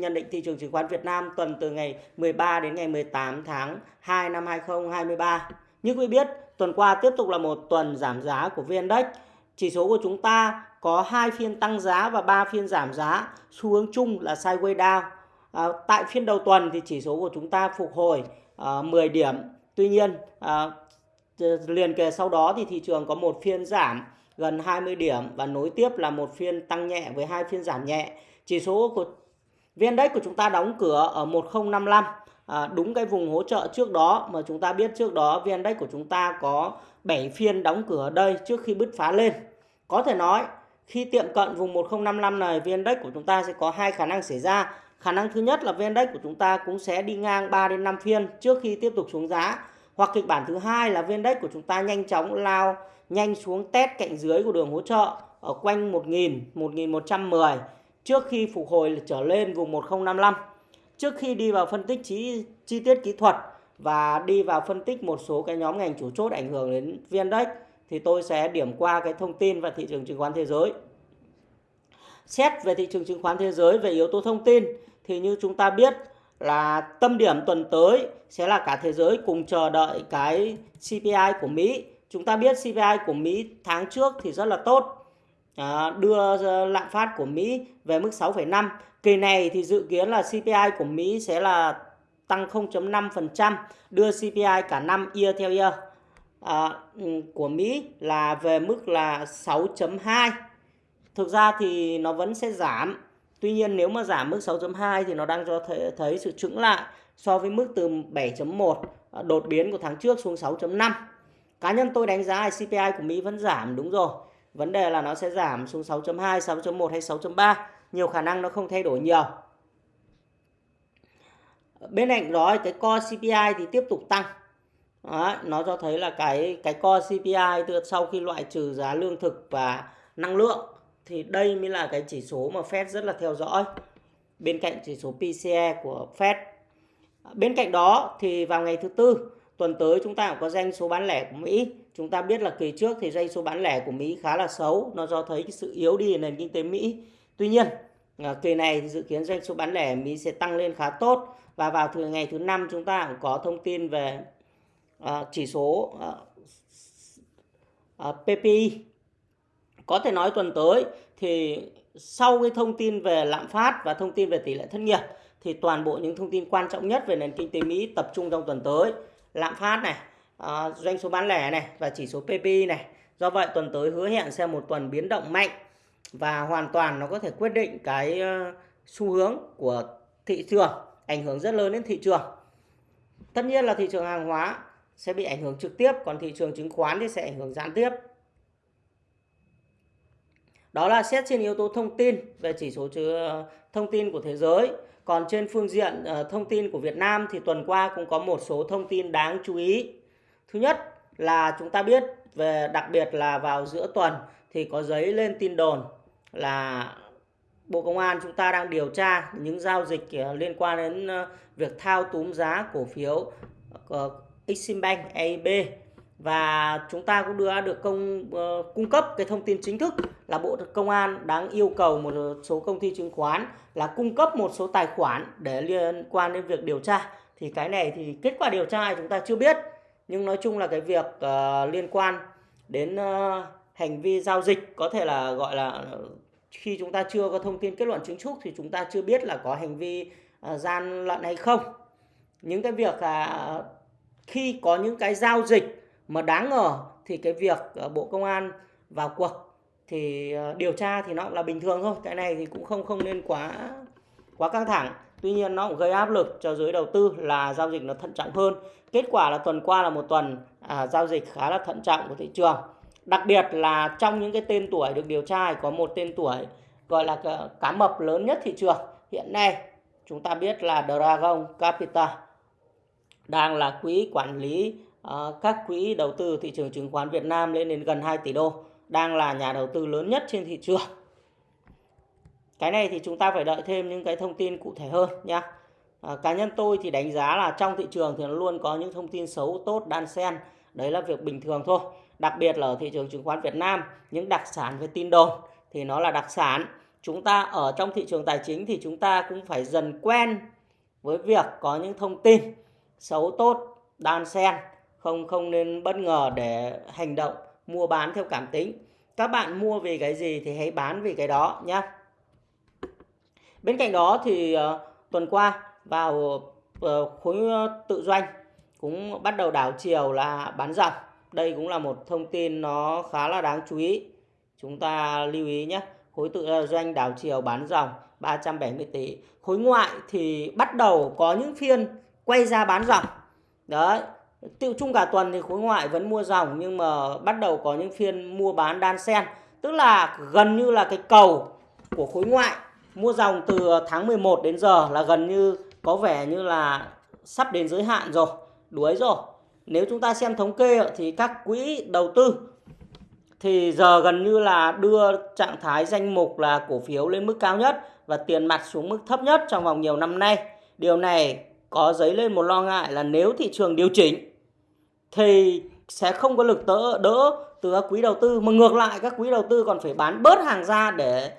nhận định thị trường chứng khoán Việt Nam tuần từ ngày 13 đến ngày 18 tháng 2 năm 2023. Như quý biết, tuần qua tiếp tục là một tuần giảm giá của VN-Index. Chỉ số của chúng ta có hai phiên tăng giá và 3 phiên giảm giá, xu hướng chung là sideways down. À, tại phiên đầu tuần thì chỉ số của chúng ta phục hồi à, 10 điểm. Tuy nhiên, à, liền kề sau đó thì thị trường có một phiên giảm gần 20 điểm và nối tiếp là một phiên tăng nhẹ với hai phiên giảm nhẹ. Chỉ số của VN-Index của chúng ta đóng cửa ở 1055 à, đúng cái vùng hỗ trợ trước đó mà chúng ta biết trước đó VN-Index của chúng ta có 7 phiên đóng cửa ở đây trước khi bứt phá lên. Có thể nói khi tiệm cận vùng 1055 này VN-Index của chúng ta sẽ có hai khả năng xảy ra. Khả năng thứ nhất là VN-Index của chúng ta cũng sẽ đi ngang 3 đến 5 phiên trước khi tiếp tục xuống giá. Hoặc kịch bản thứ hai là VN-Index của chúng ta nhanh chóng lao nhanh xuống test cạnh dưới của đường hỗ trợ ở quanh 1000, 1110 trước khi phục hồi trở lên vùng 1055. Trước khi đi vào phân tích chi, chi tiết kỹ thuật và đi vào phân tích một số cái nhóm ngành chủ chốt ảnh hưởng đến VN-Index thì tôi sẽ điểm qua cái thông tin và thị trường chứng khoán thế giới. Xét về thị trường chứng khoán thế giới về yếu tố thông tin thì như chúng ta biết là tâm điểm tuần tới sẽ là cả thế giới cùng chờ đợi cái CPI của Mỹ. Chúng ta biết CPI của Mỹ tháng trước thì rất là tốt, à, đưa ờ, lạm phát của Mỹ về mức 6,5. Kỳ này thì dự kiến là CPI của Mỹ sẽ là tăng 0.5%, đưa CPI cả năm year theo year à, của Mỹ là về mức là 6.2. Thực ra thì nó vẫn sẽ giảm Tuy nhiên nếu mà giảm mức 6.2 thì nó đang cho thấy, thấy sự chững lại so với mức từ 7.1 đột biến của tháng trước xuống 6.5. Cá nhân tôi đánh giá là CPI của Mỹ vẫn giảm đúng rồi. Vấn đề là nó sẽ giảm xuống 6.2, 6.1 hay 6.3. Nhiều khả năng nó không thay đổi nhiều. Bên cạnh đó cái core CPI thì tiếp tục tăng. Đó, nó cho thấy là cái cái core CPI từ sau khi loại trừ giá lương thực và năng lượng thì đây mới là cái chỉ số mà Fed rất là theo dõi bên cạnh chỉ số PCE của Fed. Bên cạnh đó thì vào ngày thứ tư tuần tới chúng ta cũng có doanh số bán lẻ của Mỹ. Chúng ta biết là kỳ trước thì doanh số bán lẻ của Mỹ khá là xấu, nó do thấy cái sự yếu đi nền kinh tế Mỹ. Tuy nhiên, à, kỳ này thì dự kiến doanh số bán lẻ Mỹ sẽ tăng lên khá tốt và vào thứ ngày thứ năm chúng ta cũng có thông tin về uh, chỉ số à, uh, uh, PPI có thể nói tuần tới thì sau cái thông tin về lạm phát và thông tin về tỷ lệ thất nghiệp thì toàn bộ những thông tin quan trọng nhất về nền kinh tế Mỹ tập trung trong tuần tới lạm phát này à, doanh số bán lẻ này và chỉ số PPI này. Do vậy tuần tới hứa hẹn sẽ một tuần biến động mạnh và hoàn toàn nó có thể quyết định cái ờ, xu hướng của thị trường ảnh hưởng rất lớn đến thị trường. Tất nhiên là thị trường hàng hóa sẽ bị ảnh hưởng trực tiếp còn thị trường chứng khoán thì sẽ ảnh hưởng gián tiếp. Đó là xét trên yếu tố thông tin về chỉ số chứa ờ, thông tin của thế giới. Còn trên phương diện uh, thông tin của Việt Nam thì tuần qua cũng có một số thông tin đáng chú ý. Thứ nhất là chúng ta biết về đặc biệt là vào giữa tuần thì có giấy lên tin đồn là Bộ Công an chúng ta đang điều tra những giao dịch ờ, liên quan đến ờ, việc thao túng giá cổ phiếu Eximbank AIB và chúng ta cũng đưa được công uh, cung cấp cái thông tin chính thức là Bộ Công an đang yêu cầu một số công ty chứng khoán là cung cấp một số tài khoản để liên quan đến việc điều tra. Thì cái này thì kết quả điều tra chúng ta chưa biết. Nhưng nói chung là cái việc uh, liên quan đến uh, hành vi giao dịch có thể là gọi là khi chúng ta chưa có thông tin kết luận chính thức thì chúng ta chưa biết là có hành vi uh, gian lận hay không. Những cái việc là uh, khi có những cái giao dịch mà đáng ngờ thì cái việc ờ, Bộ Công an vào cuộc thì ờ, điều tra thì nó cũng là bình thường thôi. Cái này thì cũng không không nên quá quá căng thẳng. Tuy nhiên nó cũng gây áp lực cho giới đầu tư là giao dịch nó thận trọng hơn. Kết quả là tuần qua là một tuần à, giao dịch khá là thận trọng của thị trường. Đặc biệt là trong những cái tên tuổi được điều tra có một tên tuổi gọi là cá mập lớn nhất thị trường. Hiện nay chúng ta biết là Dragon Capital đang là quỹ quản lý Ờ, các quỹ đầu tư thị trường chứng khoán Việt Nam lên đến gần 2 tỷ đô, đang là nhà đầu tư lớn nhất trên thị trường. Cái này thì chúng ta phải đợi thêm những cái thông tin cụ thể hơn nhé. À, ờ, cá nhân tôi thì đánh giá là trong thị trường thì nó luôn có những thông tin xấu tốt đan xen. Đấy là việc bình thường thôi. Đặc biệt là ở thị trường chứng khoán Việt Nam, những đặc sản về tin đồn thì nó là đặc sản. chúng ta ở trong thị trường tài chính thì chúng ta cũng phải dần quen với việc có những thông tin xấu tốt đan xen không không nên bất ngờ để hành động mua bán theo cảm tính. Các bạn mua vì cái gì thì hãy bán vì cái đó nhé bên cạnh đó thì uh, tuần qua vào uh, khối ờ, tự doanh cũng bắt đầu đảo chiều là bán dòng đây cũng là một thông tin nó khá là đáng chú ý. Chúng ta lưu ý nhé khối tự doanh đảo chiều bán dòng 370 tỷ. Khối ngoại thì bắt đầu có những phiên quay ra bán dòng. Đấy tiêu chung cả tuần thì khối ngoại vẫn mua dòng, nhưng mà bắt đầu có những phiên mua bán đan sen tức là gần như là cái cầu của khối ngoại mua dòng từ tháng 11 đến giờ là gần như có vẻ như là sắp đến giới hạn rồi, đuối rồi nếu chúng ta xem thống kê thì các quỹ đầu tư thì giờ gần như là đưa trạng thái danh mục là cổ phiếu lên mức cao nhất và tiền mặt xuống mức thấp nhất trong vòng nhiều năm nay. Điều này có dấy lên một lo ngại là nếu thị trường điều chỉnh thì sẽ không có lực đỡ, đỡ từ các quỹ đầu tư mà ngược lại các quỹ đầu tư còn phải bán bớt hàng ra để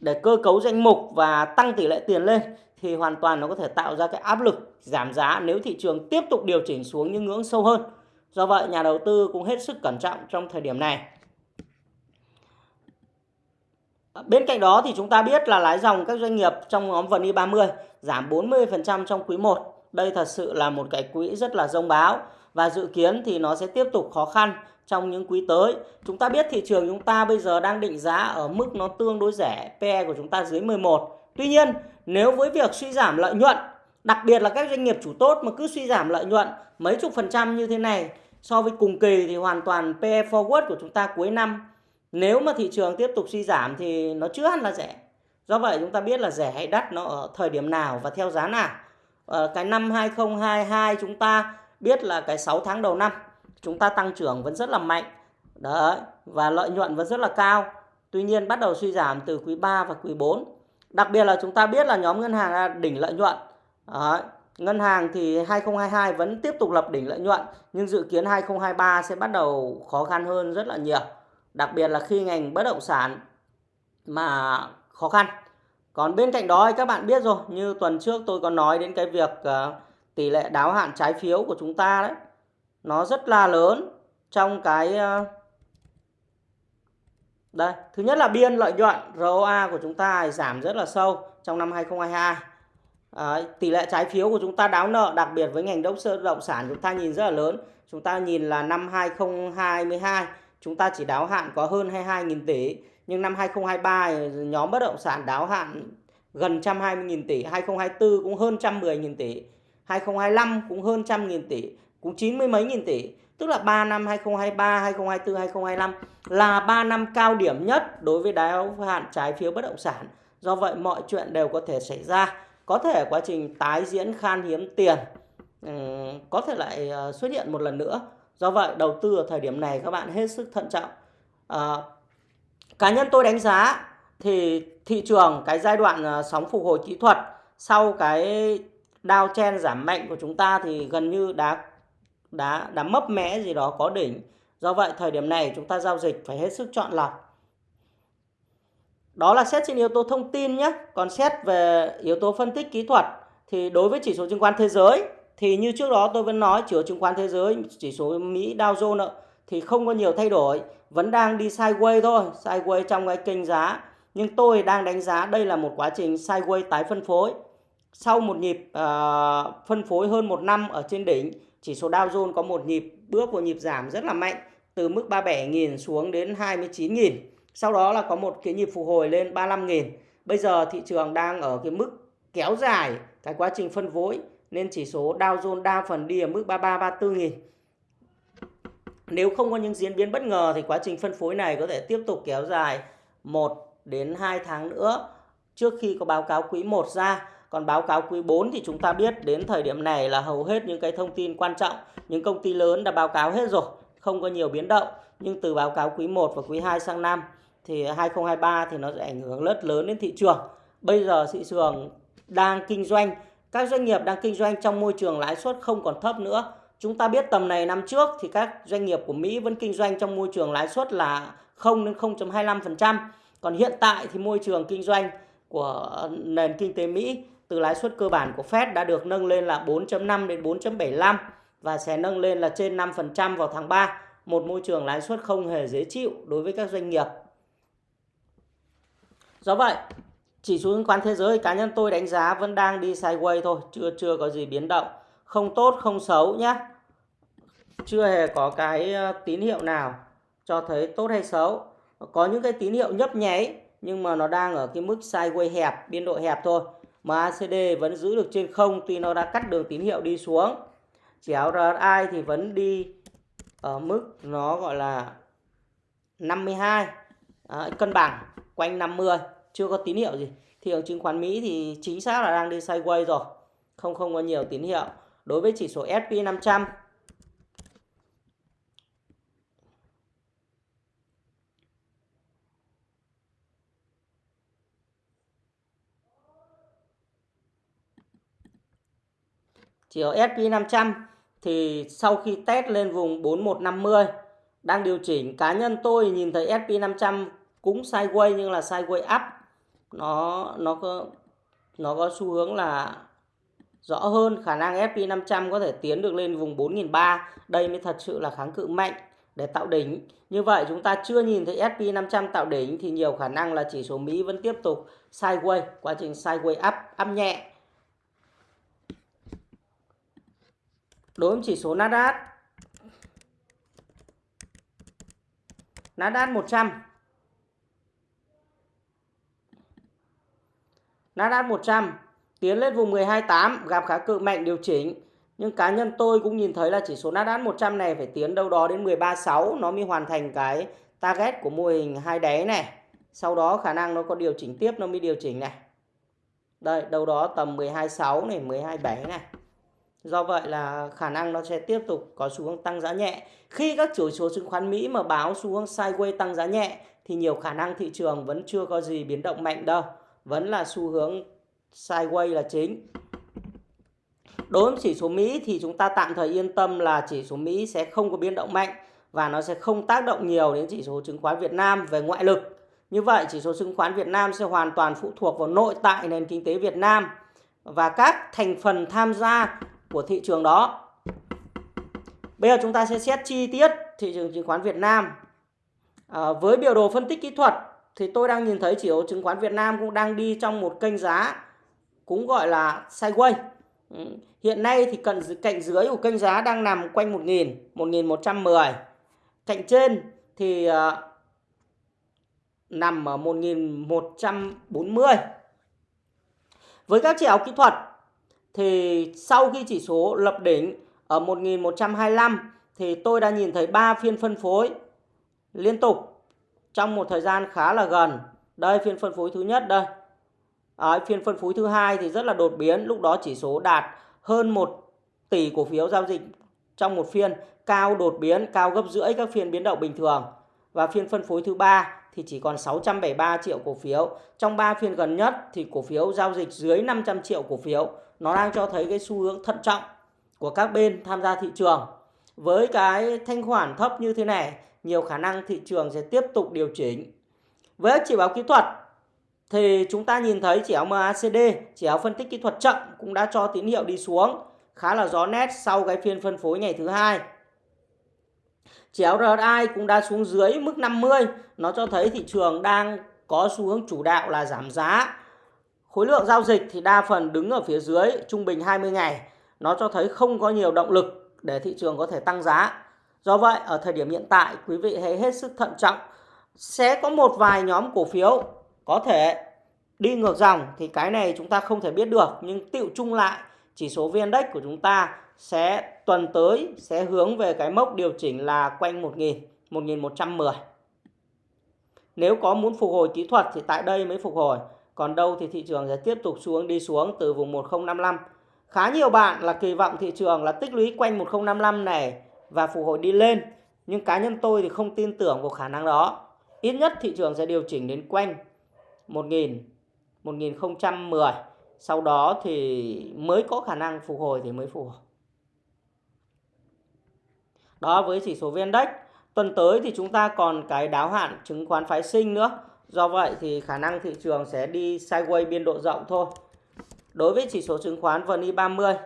để cơ cấu danh mục và tăng tỷ lệ tiền lên thì hoàn toàn nó có thể tạo ra cái áp lực giảm giá nếu thị trường tiếp tục điều chỉnh xuống những ngưỡng sâu hơn. Do vậy nhà đầu tư cũng hết sức cẩn trọng trong thời điểm này. Bên cạnh đó thì chúng ta biết là lái dòng các doanh nghiệp trong nhóm VN 30 giảm 40% trong quý 1. Đây thật sự là một cái quỹ rất là rông báo và dự kiến thì nó sẽ tiếp tục khó khăn trong những quý tới. Chúng ta biết thị trường chúng ta bây giờ đang định giá ở mức nó tương đối rẻ, PE của chúng ta dưới 11. Tuy nhiên, nếu với việc suy giảm lợi nhuận, đặc biệt là các doanh nghiệp chủ tốt mà cứ suy giảm lợi nhuận mấy chục phần trăm như thế này so với cùng kỳ thì hoàn toàn PE forward của chúng ta cuối năm nếu mà thị trường tiếp tục suy giảm thì nó chưa hẳn là rẻ. Do vậy chúng ta biết là rẻ hay đắt nó ở thời điểm nào và theo giá nào. Ở cái năm 2022 chúng ta biết là cái 6 tháng đầu năm chúng ta tăng trưởng vẫn rất là mạnh. Đấy, và lợi nhuận vẫn rất là cao. Tuy nhiên bắt đầu suy giảm từ quý 3 và quý 4. Đặc biệt là chúng ta biết là nhóm ngân hàng là đỉnh lợi nhuận. Đấy, ngân hàng thì 2022 vẫn tiếp tục lập đỉnh lợi nhuận nhưng dự kiến 2023 sẽ bắt đầu khó khăn hơn rất là nhiều. Đặc biệt là khi ngành bất động sản mà khó khăn. Còn bên cạnh đó các bạn biết rồi, như tuần trước tôi có nói đến cái việc uh, tỷ lệ đáo hạn trái phiếu của chúng ta đấy. Nó rất là lớn trong cái ờ, đây, thứ nhất là biên lợi nhuận ROA của chúng ta giảm rất là sâu trong năm 2022. À, tỷ lệ trái phiếu của chúng ta đáo nợ đặc biệt với ngành đốc sơ động sản chúng ta nhìn rất là lớn. Chúng ta nhìn là năm 2022 chúng ta chỉ đáo hạn có hơn 22.000 tỷ. Nhưng năm 2023 nhóm bất động sản đáo hạn gần 120.000 tỷ, 2024 cũng hơn 110.000 tỷ, 2025 cũng hơn trăm nghìn tỷ, cũng 90 mấy nghìn tỷ. Tức là 3 năm 2023, 2024, 2025 là 3 năm cao điểm nhất đối với đáo hạn trái phiếu bất động sản. Do vậy mọi chuyện đều có thể xảy ra. Có thể quá trình tái diễn khan hiếm tiền có thể lại ờ, xuất hiện một lần nữa Do vậy đầu tư ở thời điểm này các bạn hết sức thận trọng. À, cá nhân tôi đánh giá thì thị trường cái giai đoạn ờ, sóng phục hồi kỹ thuật sau cái đao chen giảm mạnh của chúng ta thì gần như đã đã đã mấp mẽ gì đó có đỉnh. Do vậy, thời điểm này chúng ta giao dịch phải hết sức chọn lọc. Đó là xét trên yếu tố thông tin nhé. Còn xét về yếu tố phân tích kỹ thuật thì đối với chỉ số chứng khoán thế giới thì như trước đó tôi vẫn nói, chỉ số chứng khoán thế giới, chỉ số Mỹ Dow Jones thì không có nhiều thay đổi vẫn đang đi sideways thôi, sideways trong cái kênh giá nhưng tôi đang đánh giá đây là một quá trình sideways tái phân phối sau một nhịp uh, phân phối hơn một năm ở trên đỉnh chỉ số Dow Jones có một nhịp bước vào nhịp giảm rất là mạnh từ mức 37.000 xuống đến 29.000 sau đó là có một cái nhịp phục hồi lên 35.000 bây giờ thị trường đang ở cái mức kéo dài cái quá trình phân phối nên chỉ số Dow Jones đa phần đi ở mức 33 34 nghìn. Nếu không có những diễn biến bất ngờ thì quá trình phân phối này có thể tiếp tục kéo dài 1 đến 2 tháng nữa trước khi có báo cáo quý 1 ra. Còn báo cáo quý 4 thì chúng ta biết đến thời điểm này là hầu hết những cái thông tin quan trọng, những công ty lớn đã báo cáo hết rồi, không có nhiều biến động. Nhưng từ báo cáo quý 1 và quý 2 sang năm thì 2023 thì nó sẽ ảnh hưởng rất lớn đến thị trường. Bây giờ thị trường đang kinh doanh các doanh nghiệp đang kinh doanh trong môi trường lãi suất không còn thấp nữa. Chúng ta biết tầm này năm trước thì các doanh nghiệp của Mỹ vẫn kinh doanh trong môi trường lãi suất là 0 đến 0.25%. Còn hiện tại thì môi trường kinh doanh của nền kinh tế Mỹ từ lãi suất cơ bản của Fed đã được nâng lên là 4.5 đến 4.75 và sẽ nâng lên là trên 5% vào tháng 3. Một môi trường lãi suất không hề dễ chịu đối với các doanh nghiệp. Do vậy, chỉ số chứng khoán thế giới cá nhân tôi đánh giá vẫn đang đi sideways thôi, chưa chưa có gì biến động. Không tốt, không xấu nhé. Chưa hề có cái ờ, tín hiệu nào cho thấy tốt hay xấu. Có những cái tín hiệu nhấp nháy nhưng mà nó đang ở cái mức sideways hẹp, biên độ hẹp thôi. MACD vẫn giữ được trên không tuy nó đã cắt đường tín hiệu đi xuống. Chỉ áo RSI thì vẫn đi ở mức nó gọi là 52 à, cân bằng quanh 50 chưa có tín hiệu gì. Thị trường chứng khoán Mỹ thì chính xác là đang đi sideways rồi. Không không có nhiều tín hiệu. Đối với chỉ số S&P 500 chỉ S&P 500 thì sau khi test lên vùng 4150 đang điều chỉnh. Cá nhân tôi nhìn thấy S&P 500 cũng sideways nhưng là sideways up. Nó nó có nó có xu hướng là rõ hơn. Khả năng S&P 500 có thể tiến được lên vùng 4.300 đây mới thật sự là kháng cự mạnh để tạo đỉnh. Như vậy chúng ta chưa nhìn thấy S&P 500 tạo đỉnh thì nhiều khả năng là chỉ số Mỹ vẫn tiếp tục sideways, quá trình sideways up up nhẹ. Đối với chỉ số Nasdaq Nasdaq 100 Nasdaq 100 tiến lên vùng 128 gặp khá cự mạnh điều chỉnh. Nhưng cá nhân tôi cũng nhìn thấy là chỉ số Nasdaq 100 này phải tiến đâu đó đến 136 nó mới hoàn thành cái target của mô hình hai đáy này. Sau đó khả năng nó có điều chỉnh tiếp nó mới điều chỉnh này. Đây, đâu đó tầm 126 này, 127 này. Do vậy là khả năng nó sẽ tiếp tục có xu hướng tăng giá nhẹ. Khi các chỉ số chứng khoán Mỹ mà báo xu hướng sideways tăng giá nhẹ, thì nhiều khả năng thị trường vẫn chưa có gì biến động mạnh đâu vẫn là xu hướng sideways là chính. Đối với chỉ số Mỹ thì chúng ta tạm thời yên tâm là chỉ số Mỹ sẽ không có biến động mạnh và nó sẽ không tác động nhiều đến chỉ số chứng khoán Việt Nam về ngoại lực. Như vậy, chỉ số chứng khoán Việt Nam sẽ hoàn toàn phụ thuộc vào nội tại nền kinh tế Việt Nam và các thành phần tham gia của thị trường đó. Bây giờ chúng ta sẽ xét chi tiết thị trường chứng khoán Việt Nam. À, với biểu đồ phân tích kỹ thuật thì tôi đang nhìn thấy chỉ số chứng khoán Việt Nam cũng đang đi trong một kênh giá cũng gọi là sideways. Ừ, hiện nay thì cận cạnh dưới của kênh giá đang nằm quanh 1000, 1110. Cạnh trên thì uh, nằm ở 1140. Với các chỉ áo kỹ thuật thì sau khi chỉ số lập đỉnh ở 1125 thì tôi đã nhìn thấy 3 phiên phân phối liên tục trong một thời gian khá là gần. Đây phiên phân phối thứ nhất đây. À, phiên phân phối thứ hai thì rất là đột biến, lúc đó chỉ số đạt hơn 1 tỷ cổ phiếu giao dịch trong một phiên, cao đột biến, cao gấp rưỡi các phiên biến động bình thường. Và phiên phân phối thứ ba thì chỉ còn 673 triệu cổ phiếu. Trong 3 phiên gần nhất thì cổ phiếu giao dịch dưới 500 triệu cổ phiếu. Nó đang cho thấy cái xu hướng thận trọng của các bên tham gia thị trường. Với cái thanh khoản thấp như thế này nhiều khả năng thị trường sẽ tiếp tục điều chỉnh. Với chỉ báo kỹ thuật thì chúng ta nhìn thấy chỉ áo MACD, chỉ áo phân tích kỹ thuật chậm cũng đã cho tín hiệu đi xuống khá là rõ nét sau cái phiên phân phối ngày thứ hai. Chỉ áo RSI cũng đã xuống dưới mức 50, nó cho thấy thị trường đang có xu hướng chủ đạo là giảm giá. Khối lượng giao dịch thì đa phần đứng ở phía dưới trung bình 20 ngày, nó cho thấy không có nhiều động lực để thị trường có thể tăng giá. Do vậy, ở thời điểm hiện tại, quý vị hãy hết sức thận trọng. Sẽ có một vài nhóm cổ phiếu có thể đi ngược dòng thì cái này chúng ta không thể biết được. Nhưng tiệu chung lại, chỉ số VN-Index của chúng ta sẽ tuần tới sẽ hướng về cái mốc điều chỉnh là quanh 1.000, 1.110. Nếu có muốn phục hồi kỹ thuật thì tại đây mới phục hồi. Còn đâu thì thị trường sẽ tiếp tục xuống đi xuống từ vùng 1055. Khá nhiều bạn là kỳ vọng thị trường là tích lũy quanh 1055 này và phục hồi đi lên. Nhưng cá nhân tôi thì không tin tưởng vào khả năng đó. Ít nhất thị trường sẽ điều chỉnh đến quanh 1000, 1010. Sau đó thì mới có khả năng phục hồi thì mới phục hồi. Đó với chỉ số VN-Index. Tuần tới thì chúng ta còn cái đáo hạn chứng khoán phái sinh nữa. Do vậy thì khả năng thị trường sẽ đi sideways biên độ rộng thôi. Đối với chỉ số chứng khoán VN30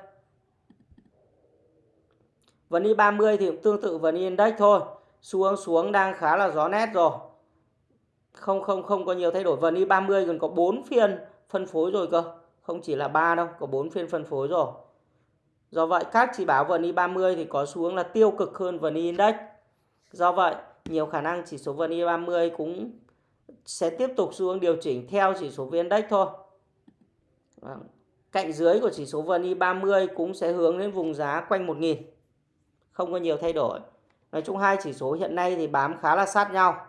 VN30 thì cũng tương tự VN Index thôi. Xu hướng xuống đang khá là rõ nét rồi. Không không không có nhiều thay đổi. VN30 còn có 4 phiên phân phối rồi cơ. Không chỉ là 3 đâu, có 4 phiên phân phối rồi. Do vậy các chỉ báo VN30 thì có xu hướng là tiêu cực hơn VN Index. Do vậy, nhiều khả năng chỉ số VN30 cũng sẽ tiếp tục xu hướng điều chỉnh theo chỉ số VN Index thôi. Vâng, cạnh dưới của chỉ số VN 30 cũng sẽ hướng đến vùng giá quanh 1.000. Không có nhiều thay đổi. Nói chung hai chỉ số hiện nay thì bám khá là sát nhau.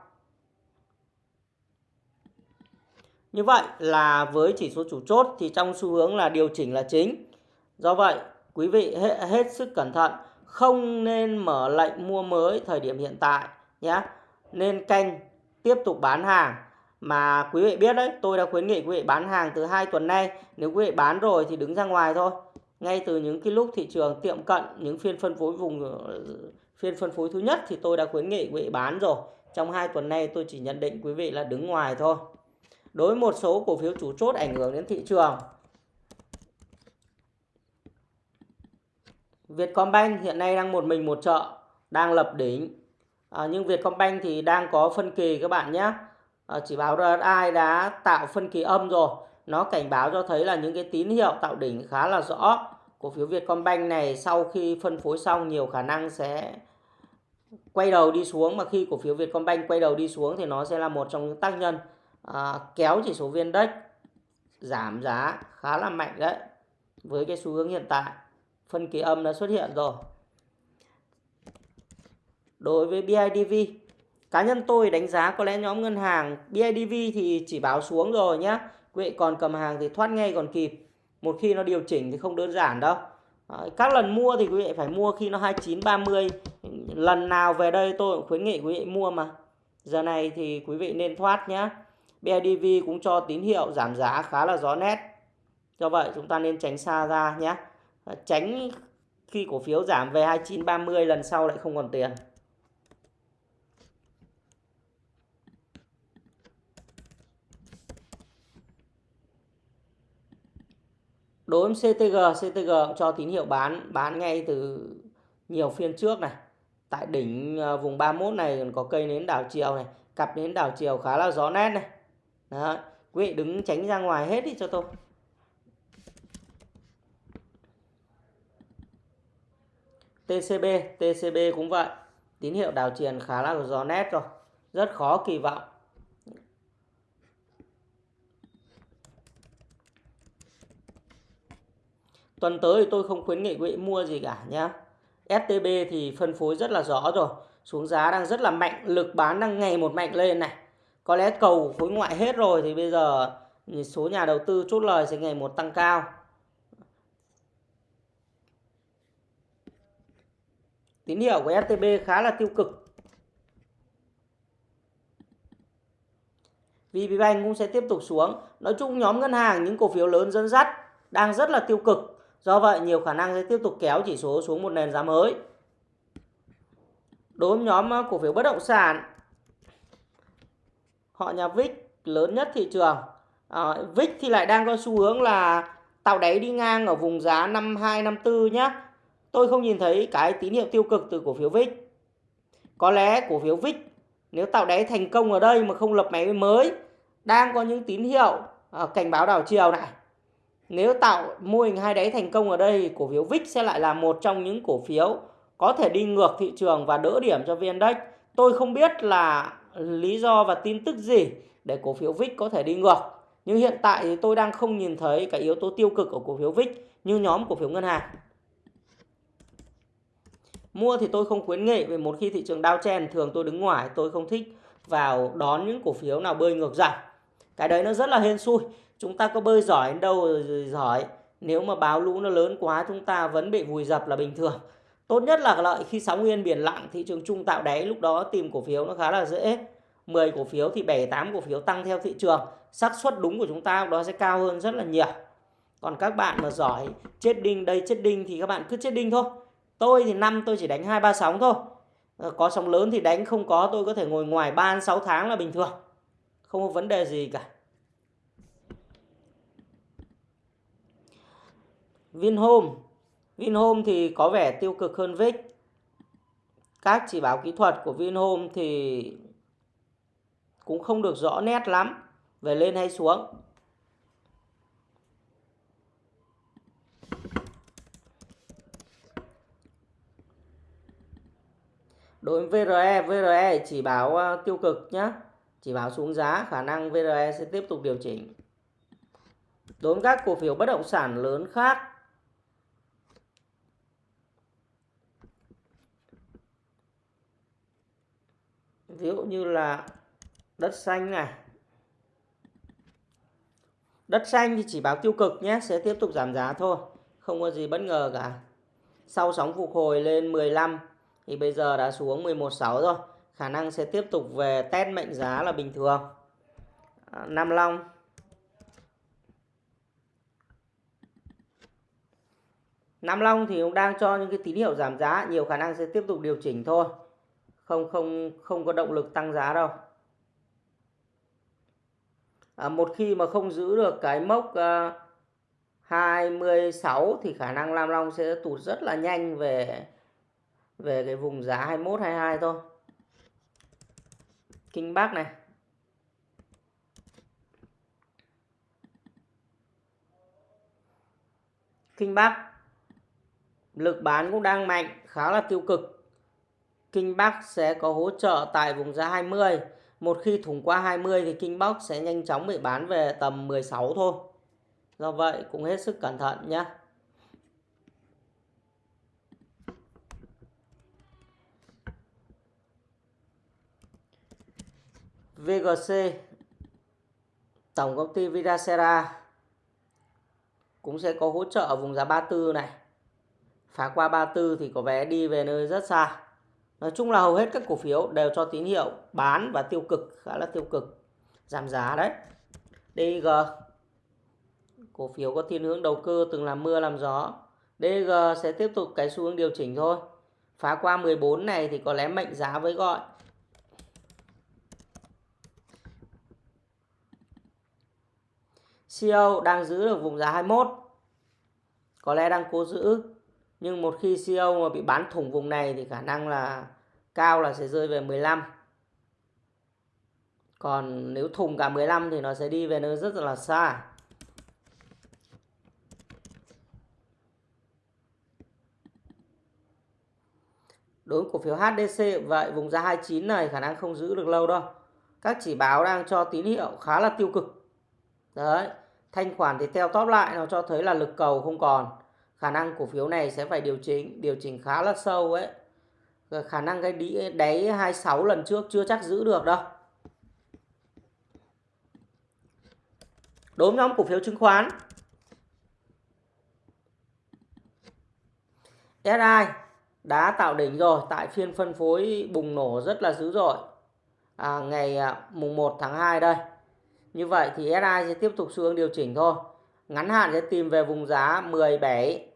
Như vậy là với chỉ số chủ chốt thì trong xu hướng là điều chỉnh là chính. Do vậy, quý vị hết, hết sức cẩn thận, không nên mở lệnh mua mới thời điểm hiện tại nhé. Nên canh tiếp tục bán hàng mà quý vị biết đấy tôi đã khuyến nghị quý vị bán hàng từ hai tuần nay. Nếu quý vị bán rồi thì đứng ra ngoài thôi. Ngay từ những cái lúc thị trường tiệm cận những phiên phân phối vùng ờ, phiên phân phối thứ nhất thì tôi đã khuyến nghị quý vị bán rồi. Trong hai tuần nay tôi chỉ nhận định quý vị là đứng ngoài thôi. Đối với một số cổ phiếu chủ chốt ảnh hưởng đến thị trường. Vietcombank hiện nay đang một mình một chợ đang lập đỉnh. À, nhưng Vietcombank thì đang có phân kỳ các bạn nhé. Ờ, chỉ báo RSI đã tạo phân kỳ âm rồi. Nó cảnh báo cho thấy là những cái tín hiệu tạo đỉnh khá là rõ. Cổ phiếu Vietcombank này sau khi phân phối xong nhiều khả năng sẽ quay đầu đi xuống. Mà khi cổ phiếu Vietcombank quay đầu đi xuống thì nó sẽ là một trong những tác nhân à, kéo chỉ số viên index giảm giá khá là mạnh đấy. Với cái xu hướng hiện tại phân kỳ âm đã xuất hiện rồi. Đối với BIDV cá nhân tôi đánh giá có lẽ nhóm ngân hàng BIDV thì chỉ báo xuống rồi nhé quý vị còn cầm hàng thì thoát ngay còn kịp. Một khi nó điều chỉnh thì không đơn giản đâu. Các lần mua thì quý vị phải mua khi nó 29 30 lần nào về đây tôi cũng khuyến nghị quý vị mua mà. Giờ này thì quý vị nên thoát nhé BIDV cũng cho tín hiệu giảm giá khá là rõ nét. Do vậy chúng ta nên tránh xa ra nhé tránh khi cổ phiếu giảm về 29 30 lần sau lại không còn tiền. Đối với CTG CTG cũng cho tín hiệu bán bán ngay từ nhiều phiên trước này. Tại đỉnh à, vùng 31 này còn có cây nến đảo chiều này, cặp nến đảo chiều khá là gió nét này. Đó quý vị đứng tránh ra ngoài hết đi cho tôi. TCB TCB cũng vậy. Tín hiệu đảo chiều khá là gió nét rồi, rất khó kỳ vọng. Tuần tới thì tôi không khuyến nghị quý vị mua gì cả nhé. STB thì phân phối rất là rõ rồi. Xuống giá đang rất là mạnh. Lực bán đang ngày một mạnh lên này. Có lẽ cầu khối ngoại hết rồi thì bây giờ số nhà đầu tư chốt lời sẽ ngày một tăng cao. Tín hiệu của STB khá là tiêu cực. VPBank cũng sẽ tiếp tục xuống. Nói chung nhóm ngân hàng, những cổ phiếu lớn dẫn dắt đang rất là tiêu cực. Do vậy nhiều khả năng sẽ tiếp tục kéo chỉ số xuống một nền giá mới. Đối với nhóm ờ, cổ phiếu bất động sản, họ nhà VIX lớn nhất thị trường. Ờ, à, VIX thì lại đang có xu hướng là tạo đáy đi ngang ở vùng giá 5254 nhé. Tôi không nhìn thấy cái tín hiệu tiêu cực từ cổ phiếu VIX. Có lẽ cổ phiếu VIX nếu tạo đáy thành công ở đây mà không lập máy mới đang có những tín hiệu à, cảnh báo đảo chiều này nếu tạo mô hình hai đáy thành công ở đây, cổ phiếu VIX sẽ lại là một trong những cổ phiếu có thể đi ngược thị trường và đỡ điểm cho VN Index. Tôi không biết là lý do và tin tức gì để cổ phiếu VIX có thể đi ngược. Nhưng hiện tại thì tôi đang không nhìn thấy cái yếu tố tiêu cực ở cổ phiếu VIX như nhóm cổ phiếu ngân hàng. Mua thì tôi không khuyến nghị vì một khi thị trường downtrend thường tôi đứng ngoài, tôi không thích vào đón những cổ phiếu nào bơi ngược dòng. Cái đấy nó rất là hên xui chúng ta có bơi giỏi đến đâu rồi giỏi. Nếu mà báo lũ nó lớn quá, chúng ta vẫn bị vùi dập là bình thường. Tốt nhất là lợi khi sóng yên biển lặng, thị trường chung tạo đáy, lúc đó tìm cổ phiếu nó khá là dễ. 10 cổ phiếu thì 7 8 cổ phiếu tăng theo thị trường. Xác suất đúng của chúng ta đó sẽ cao hơn rất là nhiều. Còn các bạn mà giỏi, chết đinh đây, chết đinh thì các bạn cứ chết đinh thôi. Tôi thì năm, tôi chỉ đánh hai, ba sóng thôi. Ờ, có sóng lớn thì đánh, không có tôi có thể ngồi ngoài 3 6 tháng là bình thường. Không có vấn đề gì cả. Vinhome. Vinhome thì có vẻ tiêu cực hơn VIX các chỉ báo kỹ thuật của Vinhome thì cũng không được rõ nét lắm. Về lên hay xuống. Đối với VRE VRE chỉ báo ờ, tiêu cực nhé chỉ báo xuống giá, khả năng VRE sẽ tiếp tục điều chỉnh. Đối với các cổ phiếu bất động sản lớn khác ví dụ như là đất xanh này. Đất xanh thì chỉ báo tiêu cực nhé, sẽ tiếp tục giảm giá thôi, không có gì bất ngờ cả. Sau sóng phục hồi lên 15 thì bây giờ đã xuống 11.6 rồi, khả năng sẽ tiếp tục về test mệnh giá là bình thường. À, Nam Long. Nam Long thì cũng đang cho những cái tín hiệu giảm giá, nhiều khả năng sẽ tiếp tục điều chỉnh thôi không không không có động lực tăng giá đâu à, một khi mà không giữ được cái mốc à, 26 thì khả năng lam Long sẽ tụt rất là nhanh về về cái vùng giá 21 22 thôi. Kinh Bắc này. Kinh Bắc lực bán cũng đang mạnh, khá là tiêu cực. Kinh Bắc sẽ có hỗ trợ tại vùng giá 20. Một khi thủng qua 20 thì Kinh Bắc sẽ nhanh chóng bị bán về tầm 16 thôi. Do vậy, cũng hết sức cẩn thận nhé. VGC Tổng công ty Vidacera cũng sẽ có hỗ trợ ở vùng giá 34 này. Phá qua 34 thì có vé đi về nơi rất xa. Nói chung là hầu hết các cổ phiếu đều cho tín hiệu bán và tiêu cực, khá là tiêu cực. Giảm giá đấy. DG cổ phiếu có thiên hướng đầu cơ từng làm mưa làm gió. DG sẽ tiếp tục cái xu hướng điều chỉnh thôi. Phá qua 14 này thì có lẽ mệnh giá với gọi CEO đang giữ được vùng giá 21 có lẽ đang cố giữ nhưng một khi CO mà bị bán thủng vùng này thì khả năng là cao là sẽ rơi về 15 còn nếu thủng cả 15 thì nó sẽ đi về nơi rất là xa. Đối với cổ phiếu HDC vậy vùng giá 29 này khả năng không giữ được lâu đâu. Các chỉ báo đang cho tín hiệu khá là tiêu cực. Đấy, thanh khoản thì teo top lại nó cho thấy là lực cầu không còn khả năng cổ phiếu này sẽ phải điều chỉnh điều chỉnh khá là sâu ấy khả năng cái đáy, 26 lần trước chưa chắc giữ được đâu đối với nhóm cổ phiếu chứng khoán SI đã tạo đỉnh rồi tại phiên phân phối bùng nổ rất là dữ dội à, ngày à, mùng 1 tháng 2 đây như vậy thì SI sẽ tiếp tục xu hướng điều chỉnh thôi. Ngắn hạn sẽ tìm về vùng giá 17.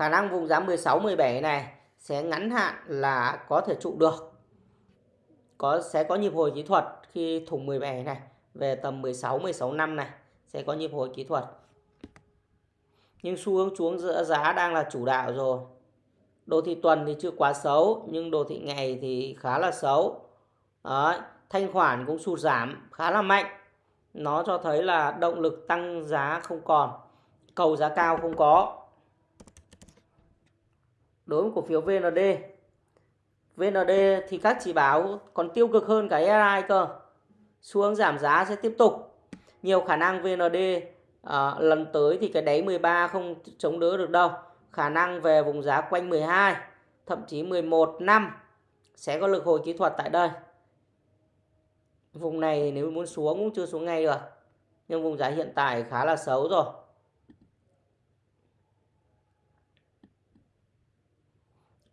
Khả năng vùng giá 16 17 này sẽ ngắn hạn là có thể trụ được. Có sẽ có nhịp hồi kỹ thuật khi thủng 17 này về tầm 16 16 năm này sẽ có nhịp hồi kỹ thuật. Nhưng xu hướng xuống giữa giá đang là chủ đạo rồi. Đồ thị tuần thì chưa quá xấu nhưng đồ thị ngày thì khá là xấu. Đấy, thanh khoản cũng sụt giảm khá là mạnh nó cho thấy là động lực tăng giá không còn cầu giá cao không có đối với cổ phiếu VND VND thì các chỉ báo còn tiêu cực hơn cái RI cơ. Hướng giảm giá sẽ tiếp tục. Nhiều khả năng VND à, lần tới thì cái đáy 13 không chống đỡ được đâu. Khả năng về vùng giá quanh 12 thậm chí 11 năm sẽ có lực hồi kỹ thuật tại đây. Vùng này nếu muốn xuống cũng chưa xuống ngay được. Nhưng vùng giá hiện tại khá là xấu rồi.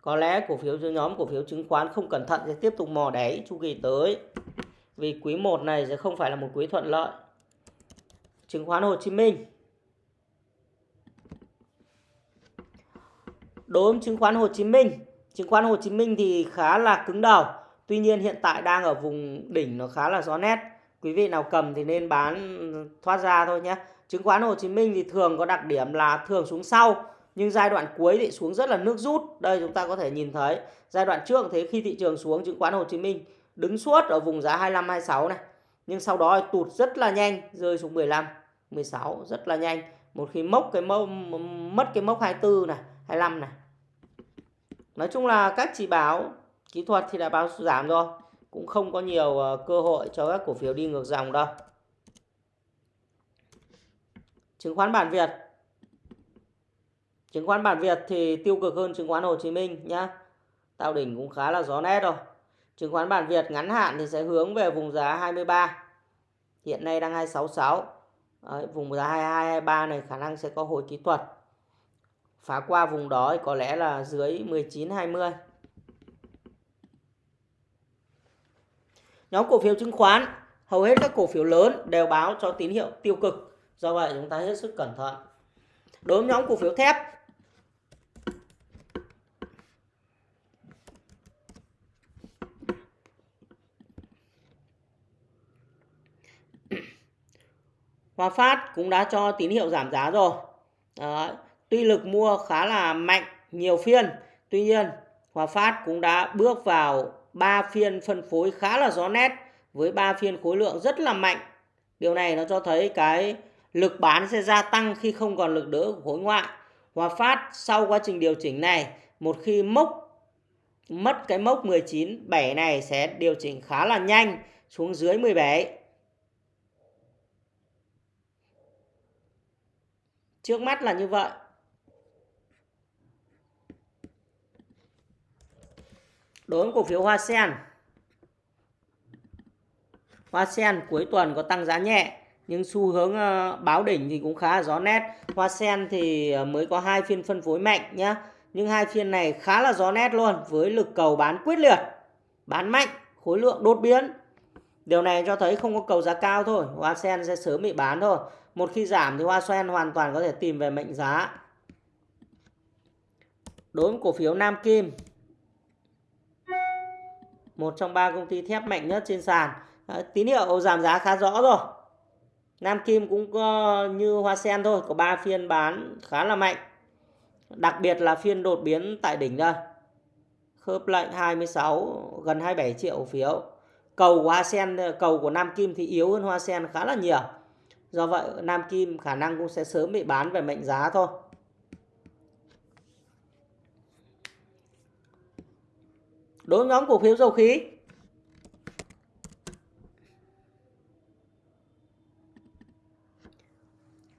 Có lẽ cổ phiếu nhóm cổ phiếu chứng khoán không cẩn thận sẽ tiếp tục mò đáy chu kỳ tới. Vì quý 1 này sẽ không phải là một quý thuận lợi. Chứng khoán Hồ Chí Minh. Đối với chứng khoán Hồ Chí Minh, chứng khoán Hồ Chí Minh thì khá là cứng đầu Tuy nhiên hiện tại đang ở vùng đỉnh nó khá là rõ nét. quý vị nào cầm thì nên bán thoát ra thôi nhé chứng khoán Hồ Chí Minh thì thường có đặc điểm là thường xuống sau nhưng giai đoạn cuối thì xuống rất là nước rút. Đây chúng ta có thể nhìn thấy, giai đoạn trước thế khi thị trường xuống, chứng khoán Hồ Chí Minh đứng suốt ở vùng giá 25 26 này. Nhưng sau đó tụt rất là nhanh, rơi xuống 15 16 rất là nhanh. Một khi mốc cái mốc, mất cái mốc 24 này 25 này. Nói chung là các chỉ báo kỹ thuật thì đã báo giảm rồi. Cũng không có nhiều ờ, cơ hội cho các cổ phiếu đi ngược dòng đâu. Chứng khoán bản Việt chứng khoán bản Việt thì tiêu cực hơn chứng khoán Hồ Chí Minh nhá. Tạo đỉnh cũng khá là rõ nét rồi. Chứng khoán bản Việt ngắn hạn thì sẽ hướng về vùng giá 23 hiện nay đang 266 Đấy, vùng giá 22 23 này khả năng sẽ có hồi kỹ thuật. Phá qua vùng đó thì có lẽ là dưới 19 20 nhóm cổ phiếu chứng khoán hầu hết các cổ phiếu lớn đều báo cho tín hiệu tiêu cực. Do vậy chúng ta hết sức cẩn thận. Đối với nhóm cổ phiếu thép Hòa Phát cũng đã cho tín hiệu giảm giá rồi. Đó. Tuy lực mua khá là mạnh, nhiều phiên. Tuy nhiên, Hòa Phát cũng đã bước vào 3 phiên phân phối khá là rõ nét với 3 phiên khối lượng rất là mạnh. Điều này nó cho thấy cái lực bán sẽ gia tăng khi không còn lực đỡ của khối ngoại. Hòa Phát sau quá trình điều chỉnh này, một khi mốc mất cái mốc 19 7 này sẽ điều chỉnh khá là nhanh xuống dưới 17 Trước mắt là như vậy. Đối với cổ phiếu Hoa Sen. Hoa Sen cuối tuần có tăng giá nhẹ nhưng xu hướng ờ, báo đỉnh thì cũng khá rõ nét. Hoa Sen thì ờ, mới có hai phiên phân phối mạnh nhá. Nhưng hai phiên này khá là rõ nét luôn với lực cầu bán quyết liệt, bán mạnh, khối lượng đột biến. Điều này cho thấy không có cầu giá cao thôi, Hoa Sen sẽ sớm bị bán thôi. Một khi giảm thì Hoa Sen hoàn toàn có thể tìm về mệnh giá. Đối với cổ phiếu Nam Kim, một trong ba công ty thép mạnh nhất trên sàn. Đấy, tín hiệu giảm giá khá rõ rồi. Nam Kim cũng có như Hoa Sen thôi, có 3 phiên bán khá là mạnh. Đặc biệt là phiên đột biến tại đỉnh đây. Khớp lệnh 26 gần 27 triệu phiếu. Cầu của Hoa Sen, cầu của Nam Kim thì yếu hơn Hoa Sen khá là nhiều. Do vậy Nam Kim khả năng cũng sẽ sớm bị bán về mệnh giá thôi. Đối với nhóm cổ phiếu dầu khí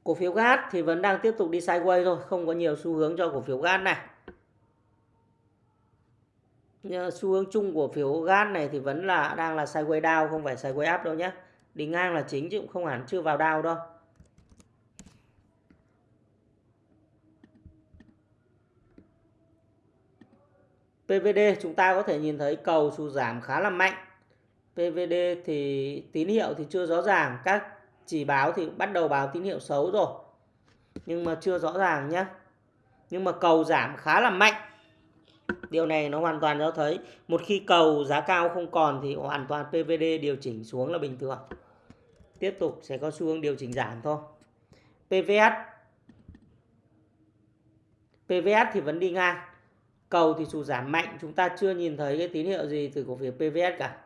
Cổ phiếu gas thì vẫn đang tiếp tục đi sideways thôi, không có nhiều xu hướng cho cổ phiếu gas này. Xu hướng chung của phiếu gas này thì vẫn là, đang là sideways down, không phải sideways up đâu nhé đi ngang là chính chứ cũng không hẳn, chưa vào down đâu. PVD chúng ta có thể nhìn thấy cầu sụt giảm khá là mạnh. PVD thì tín hiệu thì chưa rõ ràng, các chỉ báo thì bắt đầu báo tín hiệu xấu rồi. Nhưng mà chưa rõ ràng nhé nhưng mà cầu giảm khá là mạnh điều này nó hoàn toàn cho thấy một khi cầu giá cao không còn thì hoàn toàn PVD điều chỉnh xuống là bình thường. Tiếp tục sẽ có xu hướng điều chỉnh giảm thôi. PVS PVS thì vẫn đi ngang. Cầu thì sụt giảm mạnh, chúng ta chưa nhìn thấy cái tín hiệu gì từ cổ phiếu PVS cả.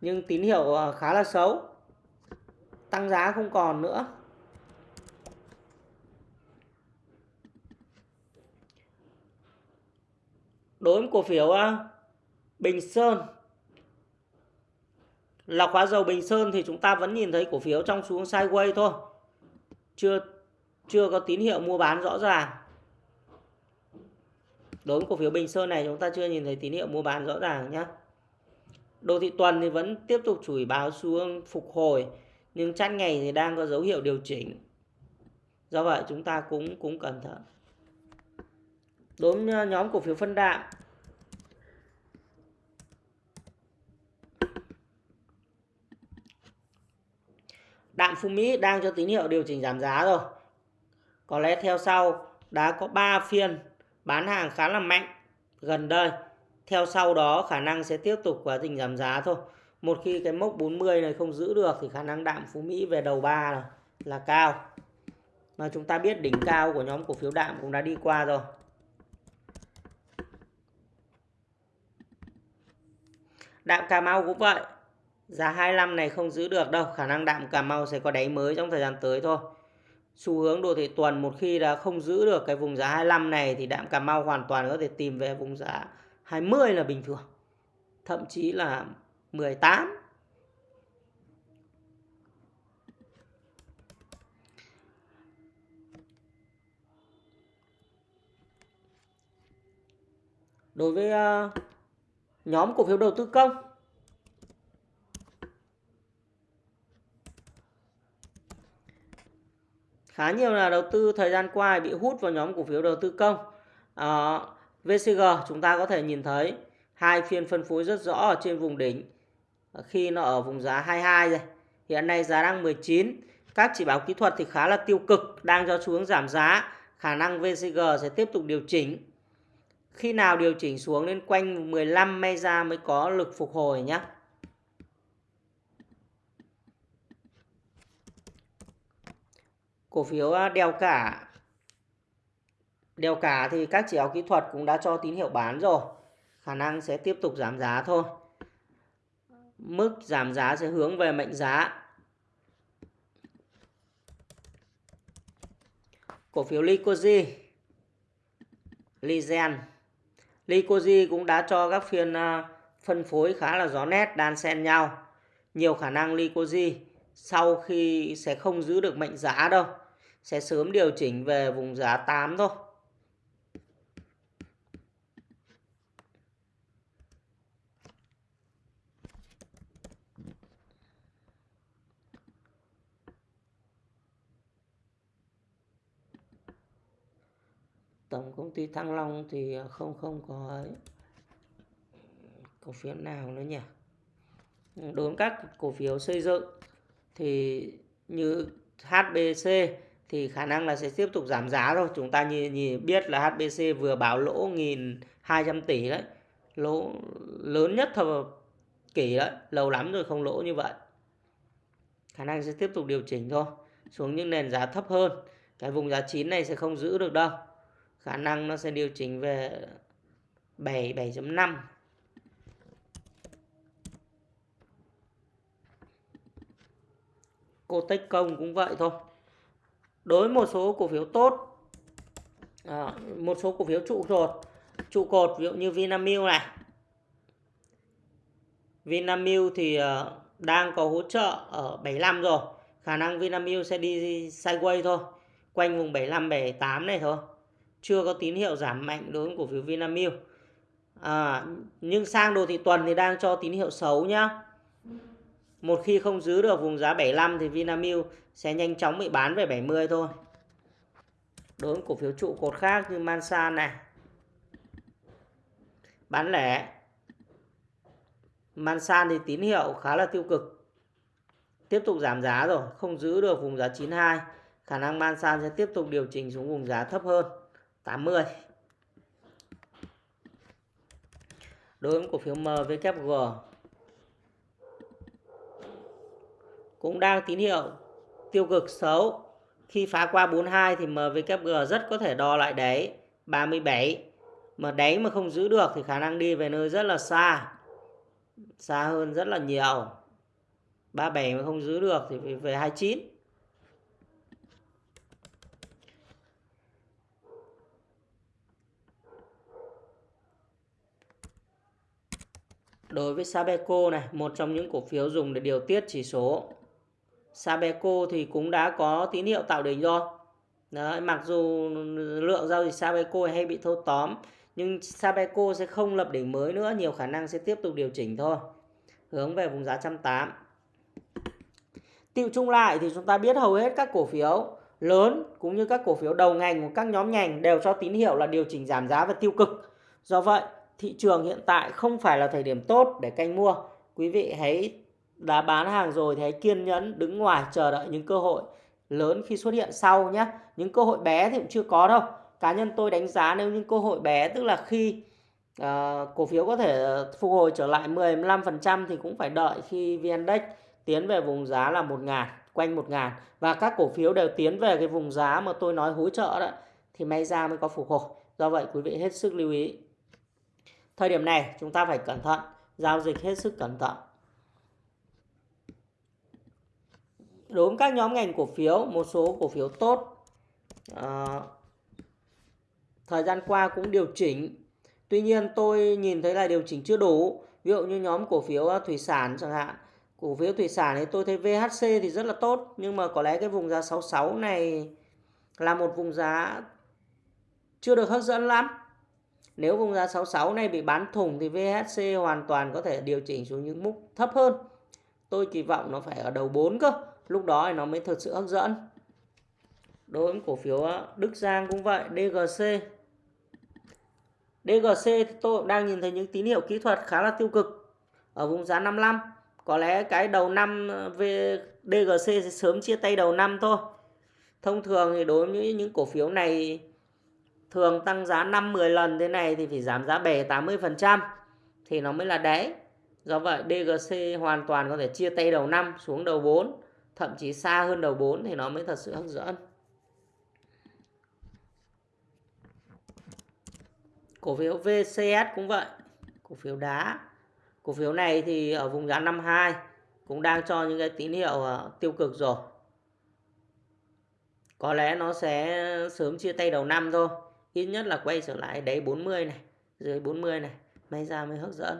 Nhưng tín hiệu ờ, khá là xấu. Tăng giá không còn nữa. Đối với cổ phiếu à, Bình Sơn. Lọc hóa dầu Bình Sơn thì chúng ta vẫn nhìn thấy cổ phiếu trong xuống sideways thôi. Chưa chưa có tín hiệu mua bán rõ ràng. Đối với cổ phiếu Bình Sơn này chúng ta chưa nhìn thấy tín hiệu mua bán rõ ràng nhé đồ thị tuần thì vẫn tiếp tục chủi báo xuống phục hồi, nhưng chăn ngày thì đang có dấu hiệu điều chỉnh. Do vậy chúng ta cũng cũng cẩn thận đối với ờ, nhóm cổ phiếu phân đạm Đạm Phú Mỹ đang cho tín hiệu điều chỉnh giảm giá rồi. Có lẽ theo sau đã có 3 phiên bán hàng khá là mạnh gần đây. theo sau đó khả năng sẽ tiếp tục quá trình giảm giá thôi một khi cái mốc 40 này không giữ được thì khả năng đạm Phú Mỹ về đầu ba là, là cao mà chúng ta biết đỉnh cao của nhóm cổ phiếu đạm cũng đã đi qua rồi đạm Cà Mau cũng vậy. Giá 25 này không giữ được đâu khả năng đạm Cà Mau sẽ có đáy mới trong thời gian tới thôi. Xu hướng đồ thị tuần một khi đã không giữ được cái vùng giá 25 này thì đạm Cà Mau hoàn toàn có thể tìm về vùng giá 20 là bình thường thậm chí là 18 đối với uh, nhóm cổ phiếu đầu tư công. Khá nhiều là đầu tư thời gian qua bị hút vào nhóm cổ phiếu đầu tư công. Ờ, à, VCG chúng ta có thể nhìn thấy hai phiên phân phối rất rõ ở trên vùng đỉnh ờ, khi nó ở vùng giá 22 rồi. Hiện nay giá đang 19 các chỉ báo kỹ thuật thì khá là tiêu cực đang cho xuống giảm giá. Khả năng VCG sẽ tiếp tục điều chỉnh khi nào điều chỉnh xuống lên quanh 15 ra mới có lực phục hồi nhé cổ phiếu à, đeo cả đeo cả thì các chỉ báo kỹ thuật cũng đã cho tín hiệu bán rồi. Khả năng sẽ tiếp tục giảm giá thôi. Mức giảm giá sẽ hướng về mệnh giá. Cổ phiếu Licoji Lygen Licoji cũng đã cho các phiên à, phân phối khá là rõ nét, đan xen nhau nhiều khả năng Licoji sau khi sẽ không giữ được mệnh giá đâu, sẽ sớm điều chỉnh về vùng giá 8 thôi. Tổng công ty Thăng Long thì à, không không có cổ phiếu nào nữa nhỉ. Đối với các cổ phiếu xây dựng thì như HBC thì khả năng là sẽ tiếp tục giảm giá thôi. Chúng ta nhìn, nhìn biết là HBC vừa báo lỗ 1.200 tỷ đấy. Lỗ lớn nhất thập kỷ đấy. Lâu lắm rồi không lỗ như vậy. Khả năng sẽ tiếp tục điều chỉnh thôi. Xuống những nền giá thấp hơn. Cái vùng giá 9 này sẽ không giữ được đâu. Khả năng nó sẽ điều chỉnh về 7, 7.5. Cô Tech Công cũng vậy thôi. Đối với một số cổ phiếu tốt à, một số cổ phiếu trụ cột trụ cột ví dụ như Vinamilk này. Vinamilk thì uh, đang có hỗ trợ ở 75 rồi. Khả năng Vinamilk sẽ đi sideways thôi quanh vùng 75 78 này thôi chưa có tín hiệu giảm mạnh đối với cổ phiếu Vinamilk à, nhưng sang đồ thị tuần thì đang cho tín hiệu xấu nhá một khi không giữ được vùng giá 75 thì Vinamilk sẽ nhanh chóng bị bán về 70 thôi. Đối với cổ phiếu trụ cột khác như Mansan này. Bán lẻ. Mansan thì tín hiệu khá là tiêu cực. Tiếp tục giảm giá rồi, không giữ được vùng giá 92. Khả năng Mansan sẽ tiếp tục điều chỉnh xuống vùng giá thấp hơn 80. Đối với cổ phiếu MWG cũng đang tín hiệu tiêu cực xấu. Khi phá qua 42 thì MWG rất có thể đo lại đáy 37. Mà đáy mà không giữ được thì khả năng đi về nơi rất là xa. Xa hơn rất là nhiều. 37 mà không giữ được thì về 29. Đối với Sabeco này, một trong những cổ phiếu dùng để điều tiết chỉ số Sabeco thì cũng đã có tín hiệu tạo đỉnh rồi. Đấy, mặc dù lượng giao dịch Sabeco hay bị thâu tóm nhưng Sabeco sẽ không lập đỉnh mới nữa, nhiều khả năng sẽ tiếp tục điều chỉnh thôi. Hướng về vùng giá 108. Tiêu chung lại thì chúng ta biết hầu hết các cổ phiếu lớn cũng như các cổ phiếu đầu ngành của các nhóm ngành đều cho tín hiệu là điều chỉnh giảm giá và tiêu cực. Do vậy, thị trường hiện tại không phải là thời điểm tốt để canh mua. Quý vị hãy đã bán hàng rồi thì hãy kiên nhẫn đứng ngoài chờ đợi những cơ hội lớn khi xuất hiện sau nhé. Những cơ hội bé thì cũng chưa có đâu. Cá nhân tôi đánh giá nếu những cơ hội bé tức là khi uh, cổ phiếu có thể ờ, phục hồi trở lại 15% thì cũng phải đợi khi VN Index tiến về vùng giá là 1 ngàn quanh 1 ngàn và các cổ phiếu đều tiến về cái vùng giá mà tôi nói hỗ trợ đó thì may ra mới có phục hồi do vậy quý vị hết sức lưu ý thời điểm này chúng ta phải cẩn thận giao dịch hết sức cẩn thận. Đối với các nhóm ngành cổ phiếu một số cổ phiếu tốt à, thời gian qua cũng điều chỉnh. Tuy nhiên tôi nhìn thấy là điều chỉnh chưa đủ. Ví dụ như nhóm cổ phiếu ờ, thủy sản chẳng hạn. Cổ phiếu thủy sản thì tôi thấy VHC thì rất là tốt nhưng mà có lẽ cái vùng giá 66 này là một vùng giá chưa được hấp dẫn lắm nếu vùng giá 66 này bị bán thủng thì VHC hoàn toàn có thể điều chỉnh xuống những mức thấp hơn. Tôi kỳ vọng nó phải ở đầu 4 cơ, lúc đó thì nó mới thực sự hấp dẫn. Đối với cổ phiếu ờ, Đức Giang cũng vậy DGC DGC thì tôi cũng đang nhìn thấy những tín hiệu kỹ thuật khá là tiêu cực ở vùng giá 55 có lẽ cái đầu năm ờ, về DGC sẽ sớm chia tay đầu năm thôi. Thông thường thì đối với những cổ phiếu này thường tăng giá 5 10 lần thế này thì phải giảm giá 7 80% thì nó mới là đáy. Do vậy DGC hoàn toàn có thể chia tay đầu năm xuống đầu 4 thậm chí xa hơn đầu 4 thì nó mới thật sự hấp dẫn. Cổ phiếu VCS cũng vậy. Cổ phiếu đá. Cổ phiếu này thì ở vùng giá 52 cũng đang cho những cái tín hiệu ờ, tiêu cực rồi. Có lẽ nó sẽ sớm chia tay đầu năm thôi ít nhất là quay trở lại đáy 40 này, dưới 40 này, may ra mới hấp dẫn.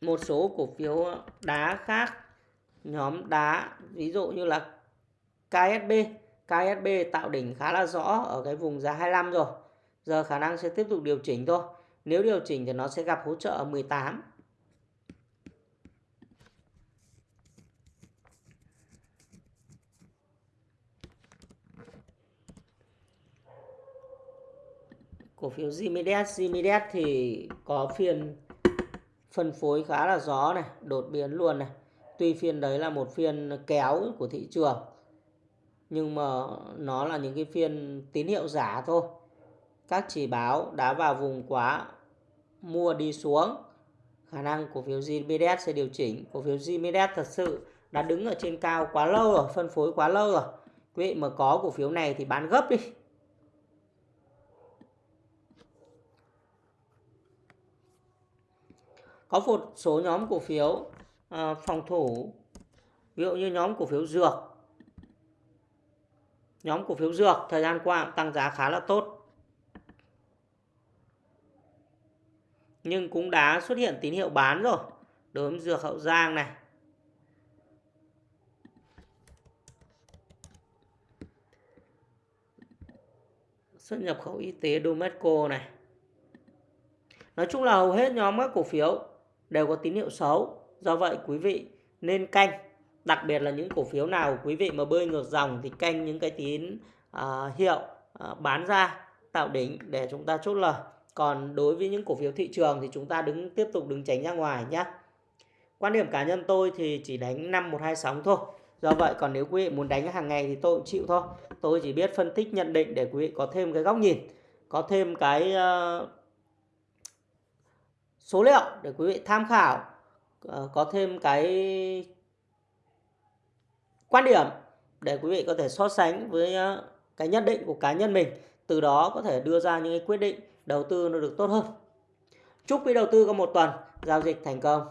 Một số cổ phiếu đá khác, nhóm đá, ví dụ như là KSB KSB tạo đỉnh khá là rõ ở cái vùng giá 25 rồi. Giờ khả năng sẽ tiếp tục điều chỉnh thôi. Nếu điều chỉnh thì nó sẽ gặp hỗ trợ ở 18 cổ phiếu Zimides Zimides thì có phiên phân phối khá là gió này, đột biến luôn này. Tuy phiên đấy là một phiên kéo của thị trường, nhưng mà nó là những cái phiên tín hiệu giả thôi. Các chỉ báo đã vào vùng quá, mua đi xuống. Khả năng cổ phiếu Zimides sẽ điều chỉnh. Cổ phiếu Zimides thật sự đã đứng ở trên cao quá lâu rồi, phân phối quá lâu rồi. Quý vị mà có cổ phiếu này thì bán gấp đi. Có một số nhóm cổ phiếu à, phòng thủ ví dụ như nhóm cổ phiếu dược. Nhóm cổ phiếu dược thời gian qua tăng giá khá là tốt. Nhưng cũng đã xuất hiện tín hiệu bán rồi đối với dược hậu giang này. Xuất nhập khẩu y tế Domesco này. Nói chung là hầu hết nhóm các cổ phiếu đều có tín hiệu xấu. Do vậy quý vị nên canh, đặc biệt là những cổ phiếu nào quý vị mà bơi ngược dòng thì canh những cái tín uh, hiệu uh, bán ra tạo đỉnh để chúng ta chốt lời. Còn đối với những cổ phiếu thị trường thì chúng ta đứng tiếp tục đứng tránh ra ngoài nhé. Quan điểm cá nhân tôi thì chỉ đánh 5 1 2 sóng thôi. Do vậy còn nếu quý vị muốn đánh hàng ngày thì tôi cũng chịu thôi. Tôi chỉ biết phân tích nhận định để quý vị có thêm cái góc nhìn, có thêm cái uh, số liệu để quý vị tham khảo ờ, có thêm cái quan điểm để quý vị có thể so sánh với ờ, cái nhận định của cá nhân mình, từ đó có thể đưa ra những cái quyết định đầu tư nó được tốt hơn. Chúc quý đầu tư có một tuần, giao dịch thành công.